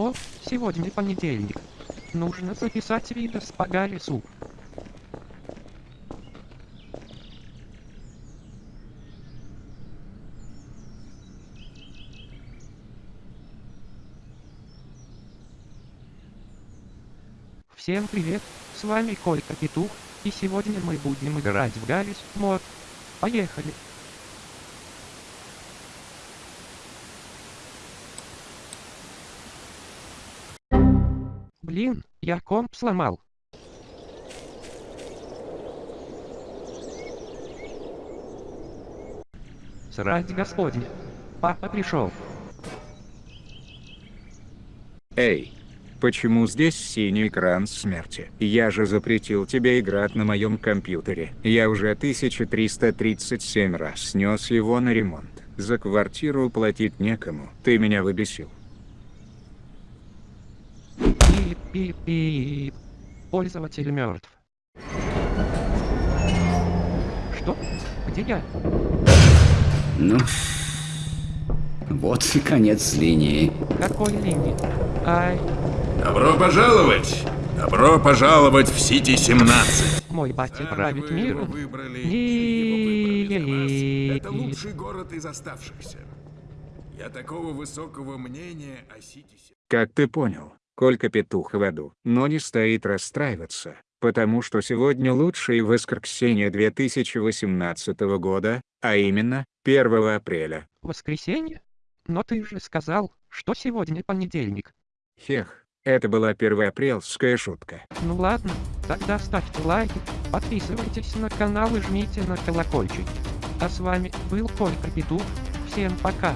О, сегодня понедельник. Нужно записать видос по Гаррису. Всем привет, с вами Колька Петух, и сегодня мы будем играть в Гаррис мод. Поехали! Блин, я комп сломал. Срать господня. Папа пришел. Эй, почему здесь синий экран смерти? Я же запретил тебе играть на моем компьютере. Я уже 1337 раз снес его на ремонт. За квартиру платить некому. Ты меня выбесил. Пип-пип-пип. Пользователь мертв. Что? Где я? Ну, вот и конец линии. Какой линии? Ай, Добро пожаловать! Добро пожаловать в Сити-17! мой батя Рад, правит миром. выбрали, и его выбрали. Это лучший город из оставшихся. Я такого высокого мнения о Сити... Как ты понял, Колька петух в аду, но не стоит расстраиваться, потому что сегодня лучшее воскресенье 2018 года, а именно, 1 апреля. Воскресенье? Но ты же сказал, что сегодня понедельник. Хех, это была первоапрельская шутка. Ну ладно, тогда ставьте лайки, подписывайтесь на канал и жмите на колокольчик. А с вами был Колька Петух. Всем пока.